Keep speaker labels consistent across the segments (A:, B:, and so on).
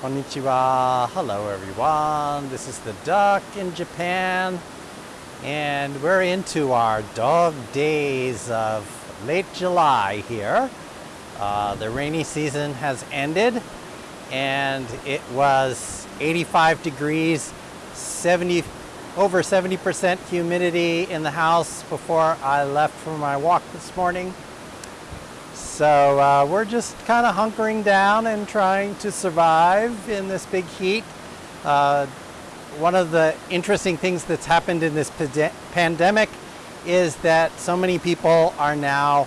A: Konnichiwa. Hello everyone. This is the duck in Japan and we're into our dog days of late July here. Uh, the rainy season has ended and it was 85 degrees, 70, over 70% humidity in the house before I left for my walk this morning. So uh, we're just kind of hunkering down and trying to survive in this big heat. Uh, one of the interesting things that's happened in this pandemic is that so many people are now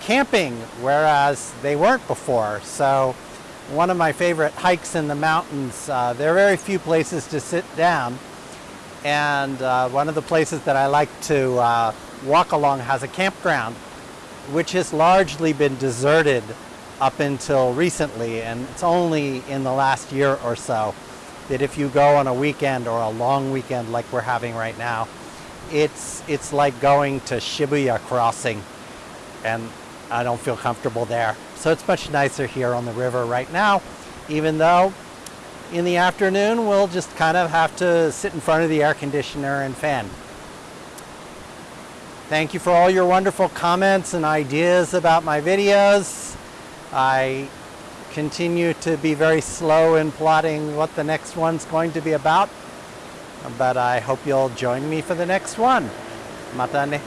A: camping, whereas they weren't before. So one of my favorite hikes in the mountains, uh, there are very few places to sit down. And uh, one of the places that I like to uh, walk along has a campground, which has largely been deserted up until recently. And it's only in the last year or so that if you go on a weekend or a long weekend like we're having right now, it's, it's like going to Shibuya Crossing. And I don't feel comfortable there. So it's much nicer here on the river right now, even though in the afternoon we'll just kind of have to sit in front of the air conditioner and fan. Thank you for all your wonderful comments and ideas about my videos. I continue to be very slow in plotting what the next one's going to be about, but I hope you'll join me for the next one. Mata ne.